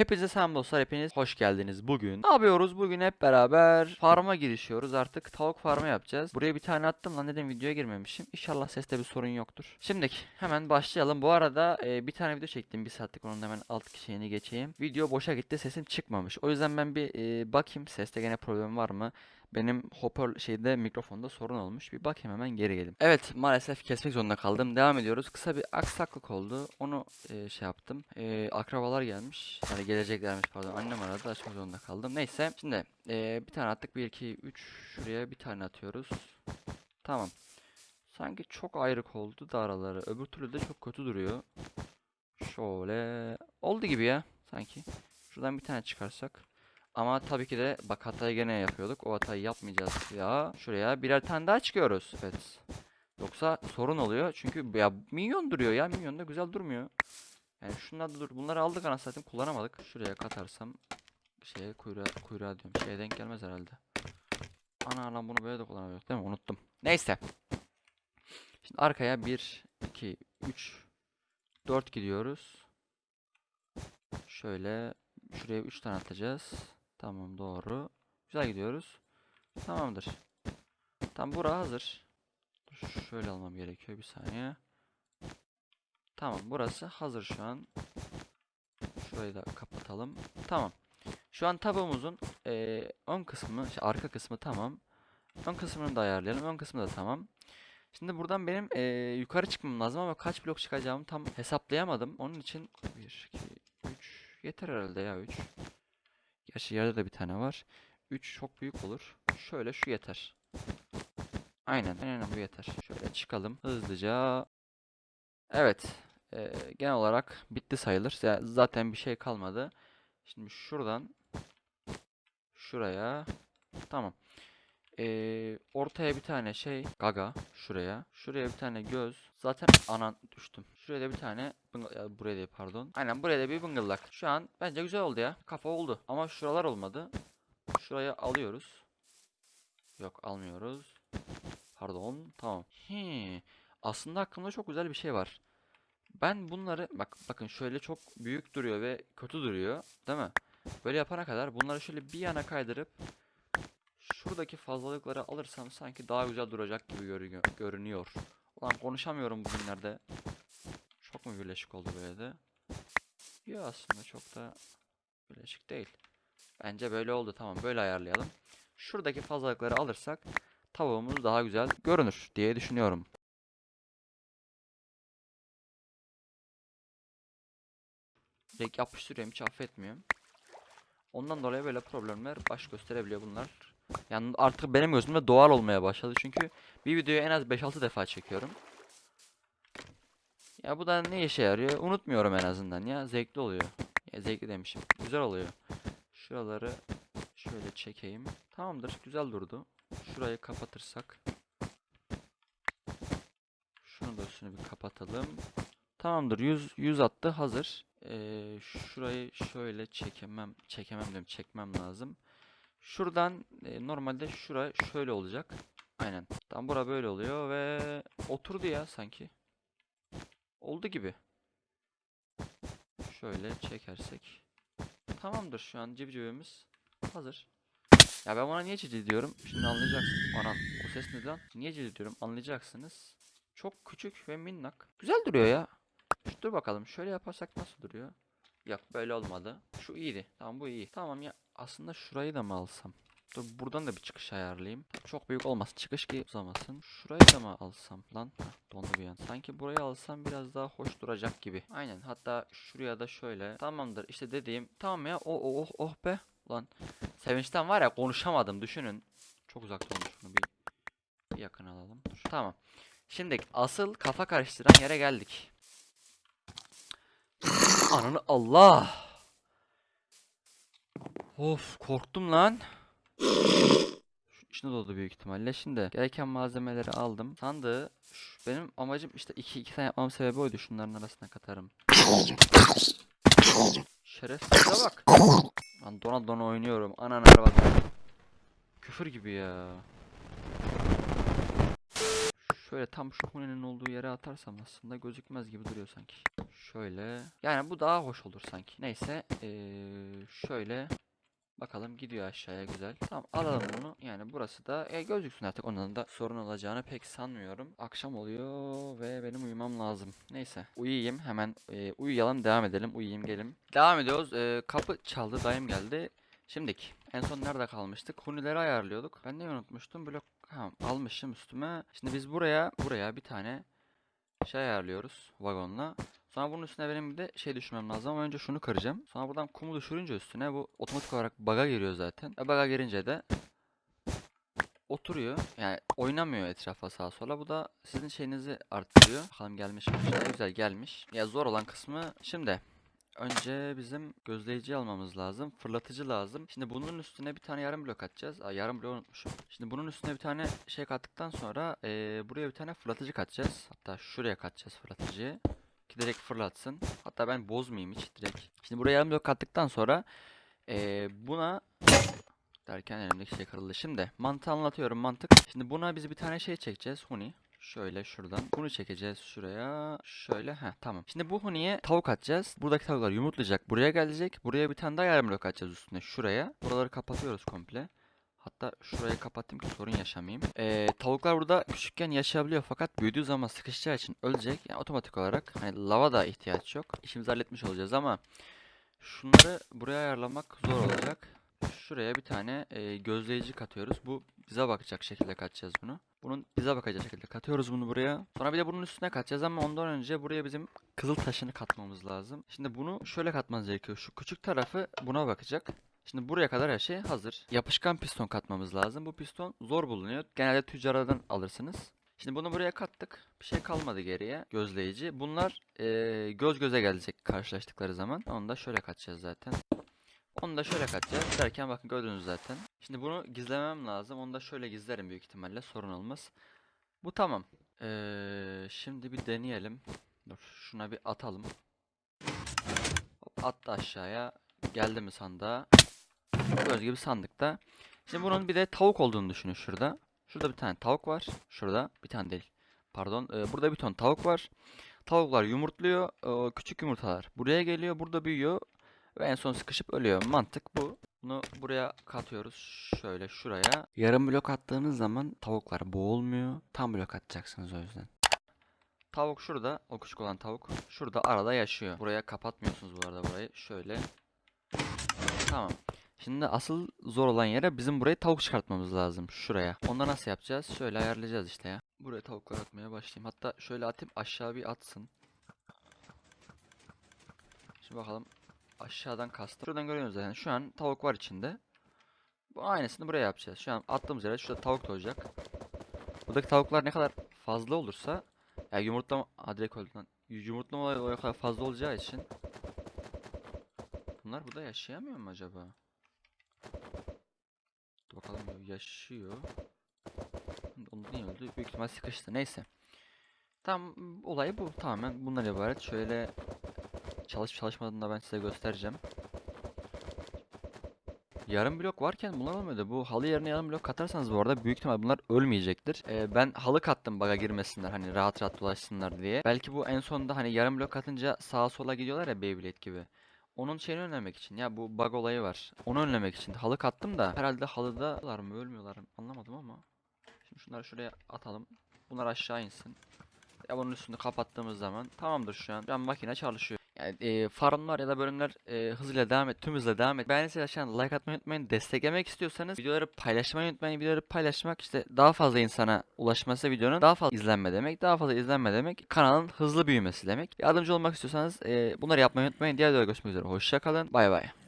Hepinize selam dostlar, hepiniz hoş geldiniz bugün. Ne yapıyoruz? Bugün hep beraber farma girişiyoruz. Artık tavuk farmı yapacağız. Buraya bir tane attım lan dedim videoya girmemişim. İnşallah seste bir sorun yoktur. Şimdiki hemen başlayalım. Bu arada e, bir tane video çektim bir saatlik onun hemen alt şeyini geçeyim. Video boşa gitti sesim çıkmamış. O yüzden ben bir e, bakayım seste gene problem var mı? Benim hoparlör şeyde mikrofonda sorun olmuş. Bir bakayım hemen geri gelin. Evet maalesef kesmek zorunda kaldım. Devam ediyoruz. Kısa bir aksaklık oldu. Onu e, şey yaptım. E, akrabalar gelmiş. Yani geleceklermiş pardon. Annem aradı. Açmak zorunda kaldım. Neyse. Şimdi e, bir tane attık. 1, 2, 3. Şuraya bir tane atıyoruz. Tamam. Sanki çok ayrık oldu da araları. Öbür türlü de çok kötü duruyor. Şöyle. Oldu gibi ya. Sanki. Şuradan bir tane çıkarsak. Ama tabii ki de bak hatayı gene yapıyorduk. O hatayı yapmayacağız ya. Şuraya birer tane daha çıkıyoruz. Evet. Yoksa sorun oluyor. Çünkü ya minyon duruyor ya. Minyon da güzel durmuyor. Yani şunlar da dur. Bunları aldık anasını satayım kullanamadık. Şuraya katarsam şeye kuyruğa, kuyruğa diyorum. Şeye denk gelmez herhalde. Ana lan bunu böyle de kullanamıyorduk değil mi? Unuttum. Neyse. Şimdi arkaya 1, 2, 3, 4 gidiyoruz. Şöyle şuraya 3 tane atacağız. Tamam doğru. Güzel gidiyoruz. Tamamdır. Tam bura hazır. Şöyle almam gerekiyor bir saniye. Tamam burası hazır şu an. Şurayı da kapatalım. Tamam. Şu an tabuğumuzun eee, ön kısmı, şey, arka kısmı tamam. Ön kısmını da ayarlayalım. Ön kısmı da tamam. Şimdi buradan benim eee, yukarı çıkmam lazım ama kaç blok çıkacağımı tam hesaplayamadım. Onun için 1, 2, 3 yeter herhalde ya 3. Gerçi yerde de bir tane var. 3 çok büyük olur. Şöyle şu yeter. Aynen, aynen bu yeter. Şöyle çıkalım hızlıca. Evet. eee, genel olarak bitti sayılır. Zaten bir şey kalmadı. Şimdi şuradan şuraya tamam. Eee, ortaya bir tane şey gaga şuraya. Şuraya bir tane göz. Zaten anan düştüm. Şuraya da bir tane ya buraya değil pardon. Aynen buraya da bir bıngıllak. Şu an bence güzel oldu ya. Kafa oldu. Ama şuralar olmadı. Şuraya alıyoruz. Yok almıyoruz. Pardon. Tamam. He. Aslında aklımda çok güzel bir şey var. Ben bunları bak bakın şöyle çok büyük duruyor ve kötü duruyor, değil mi? Böyle yapana kadar bunları şöyle bir yana kaydırıp şuradaki fazlalıkları alırsam sanki daha güzel duracak gibi görünüyor. görünüyor. Ulan konuşamıyorum bugünlerde. Çok mu birleşik oldu böyle de? Yok aslında çok da birleşik değil. Bence böyle oldu tamam böyle ayarlayalım. Şuradaki fazlalıkları alırsak tavuğumuz daha güzel görünür diye düşünüyorum. Direkt yapıştırıyorum hiç affetmiyorum. Ondan dolayı böyle problemler baş gösterebiliyor bunlar. Yani artık benim gözümde doğal olmaya başladı çünkü bir videoyu en az 5-6 defa çekiyorum. Ya bu da ne işe yarıyor? Unutmuyorum en azından ya. Zevkli oluyor. Ya zevkli demişim. Güzel oluyor. Şuraları şöyle çekeyim. Tamamdır. Güzel durdu. Şurayı kapatırsak. Şunu da üstünü bir kapatalım. Tamamdır. 100 100 attı. Hazır. Ee, şurayı şöyle çekemem. Çekemem diyorum. Çekmem lazım. Şuradan e, normalde şura şöyle olacak. Aynen. Tam bura böyle oluyor ve oturdu ya sanki. Oldu gibi. Şöyle çekersek. Tamamdır şu an civcivimiz hazır. Ya ben buna niye cici diyorum? Şimdi anlayacaksın. Anan o ses ne lan? Niye cici diyorum? Anlayacaksınız. Çok küçük ve minnak. Güzel duruyor ya. Dur bakalım şöyle yaparsak nasıl duruyor? Yok böyle olmadı. Şu iyiydi. Tamam bu iyi. Tamam ya aslında şurayı da mı alsam? Dur buradan da bir çıkış ayarlayayım. Çok büyük olmasın. Çıkış ki uzamasın. Şurayı da mı alsam lan? Dondu bir an. Sanki burayı alsam biraz daha hoş duracak gibi. Aynen. Hatta şuraya da şöyle. Tamamdır. İşte dediğim. Tamam ya. Oh oh oh, oh be. Lan. Sevinçten var ya konuşamadım. Düşünün. Çok uzakta olmuş şunu bir, bir yakın alalım. Dur. Tamam. Şimdi asıl kafa karıştıran yere geldik. Ananı Allah. Of korktum lan. İçine doldu büyük ihtimalle. Şimdi gereken malzemeleri aldım. Sandığı benim amacım işte iki, iki tane yapmam sebebi oydu. Şunların arasına katarım. Şerefsize bak. Lan dona dona oynuyorum. Anan arabada. Küfür gibi ya. Şöyle tam şu hunenin olduğu yere atarsam aslında gözükmez gibi duruyor sanki. Şöyle. Yani bu daha hoş olur sanki. Neyse. eee, şöyle. Bakalım gidiyor aşağıya güzel. Tamam alalım bunu. Yani burası da e, gözüksün artık. Onun da sorun olacağını pek sanmıyorum. Akşam oluyor ve benim uyumam lazım. Neyse. Uyuyayım hemen. e, uyuyalım devam edelim. Uyuyayım gelin. Devam ediyoruz. E, kapı çaldı. Dayım geldi. Şimdiki. En son nerede kalmıştık? Hunileri ayarlıyorduk. Ben ne unutmuştum? Blok ha, almışım üstüme. Şimdi biz buraya buraya bir tane şey ayarlıyoruz vagonla. Sonra bunun üstüne benim bir de şey düşürmem lazım ama önce şunu kıracağım. Sonra buradan kumu düşürünce üstüne bu otomatik olarak bug'a giriyor zaten. Ve bug'a girince de oturuyor. Yani oynamıyor etrafa sağa sola. Bu da sizin şeyinizi arttırıyor. Bakalım gelmiş mi? Güzel gelmiş. Ya zor olan kısmı şimdi. Önce bizim gözleyici almamız lazım. Fırlatıcı lazım. Şimdi bunun üstüne bir tane yarım blok atacağız. Aa, yarım blok unutmuşum. Şimdi bunun üstüne bir tane şey kattıktan sonra eee, buraya bir tane fırlatıcı katacağız. Hatta şuraya katacağız fırlatıcıyı. Ki direkt fırlatsın. Hatta ben bozmayayım hiç direkt. Şimdi buraya yarım blok kattıktan sonra eee, buna derken elimdeki şey kırıldı. Şimdi mantığı anlatıyorum mantık. Şimdi buna biz bir tane şey çekeceğiz. Huni. Şöyle şuradan. Bunu çekeceğiz şuraya. Şöyle. Heh tamam. Şimdi bu huniye tavuk atacağız. Buradaki tavuklar yumurtlayacak. Buraya gelecek. Buraya bir tane daha yarım blok atacağız üstüne. Şuraya. Buraları kapatıyoruz komple. Hatta şurayı kapatayım ki sorun yaşamayayım. Ee, tavuklar burada küçükken yaşayabiliyor fakat büyüdüğü zaman sıkışacağı için ölecek. Yani otomatik olarak hani lava da ihtiyaç yok. İşimizi halletmiş olacağız ama şunları buraya ayarlamak zor olacak. Şuraya bir tane e, gözleyici katıyoruz. Bu bize bakacak şekilde katacağız bunu. Bunun bize bakacak şekilde katıyoruz bunu buraya. Sonra bir de bunun üstüne katacağız ama ondan önce buraya bizim kızıl taşını katmamız lazım. Şimdi bunu şöyle katmanız gerekiyor. Şu küçük tarafı buna bakacak. Şimdi buraya kadar her şey hazır. Yapışkan piston katmamız lazım. Bu piston zor bulunuyor. Genelde tüccarlardan alırsınız. Şimdi bunu buraya kattık. Bir şey kalmadı geriye. Gözleyici. Bunlar eee, göz göze gelecek karşılaştıkları zaman. Onu da şöyle katacağız zaten. Onu da şöyle katacağız. Derken bakın gördünüz zaten. Şimdi bunu gizlemem lazım. Onu da şöyle gizlerim büyük ihtimalle. Sorun olmaz. Bu tamam. Eee, şimdi bir deneyelim. Dur şuna bir atalım. Hop, attı aşağıya. Geldi mi sandığa? Gördüğünüz gibi sandıkta. Şimdi bunun bir de tavuk olduğunu düşünün şurada. Şurada bir tane tavuk var. Şurada bir tane değil. Pardon. Ee, burada bir ton tavuk var. Tavuklar yumurtluyor. Ee, küçük yumurtalar buraya geliyor. Burada büyüyor. Ve en son sıkışıp ölüyor. Mantık bu. Bunu buraya katıyoruz. Şöyle şuraya. Yarım blok attığınız zaman tavuklar boğulmuyor. Tam blok atacaksınız o yüzden. Tavuk şurada. O küçük olan tavuk. Şurada arada yaşıyor. Buraya kapatmıyorsunuz bu arada burayı. Şöyle. Tamam. Şimdi asıl zor olan yere bizim buraya tavuk çıkartmamız lazım. Şuraya. Onda nasıl yapacağız? Şöyle ayarlayacağız işte ya. Buraya tavuklar atmaya başlayayım. Hatta şöyle atayım aşağı bir atsın. Şimdi bakalım. Aşağıdan kastım. Şuradan görüyorsunuz zaten. Şu an tavuk var içinde. Bu aynısını buraya yapacağız. Şu an attığımız yere şurada tavuk doğacak. Buradaki tavuklar ne kadar fazla olursa ya yumurtlama... Ha direkt öldü lan. Yumurtlama olayı o kadar fazla olacağı için Bunlar burada yaşayamıyor mu acaba? Dur bakalım ya, yaşıyor. Onu niye öldü? Büyük ihtimal sıkıştı. Neyse. Tam olay bu. Tamamen bundan ibaret. Şöyle çalışıp çalışmadığını da ben size göstereceğim. Yarım blok varken bunlar olmuyordu. Bu halı yerine yarım blok katarsanız bu arada büyük ihtimal bunlar ölmeyecektir. Ee, ben halı kattım baga girmesinler hani rahat rahat dolaşsınlar diye. Belki bu en sonunda hani yarım blok atınca sağa sola gidiyorlar ya Beyblade gibi. Onun şeyini önlemek için ya bu bug olayı var. Onu önlemek için halı kattım da herhalde halıdalar mı ölmüyorlar mı anlamadım ama. Şimdi şunları şuraya atalım. Bunlar aşağı insin. Ya bunun üstünü kapattığımız zaman tamamdır şu an. Şu an makine çalışıyor. E, farmlar ya da bölümler e, hızıyla devam et, tüm hızla devam et. Beğendiyseniz aşağıdan like atmayı unutmayın. Desteklemek istiyorsanız videoları paylaşmayı unutmayın. Videoları paylaşmak işte daha fazla insana ulaşması videonun daha fazla izlenme demek. Daha fazla izlenme demek kanalın hızlı büyümesi demek. Yardımcı olmak istiyorsanız e, bunları yapmayı unutmayın. Diğer videoda görüşmek üzere. Hoşçakalın. Bay bay.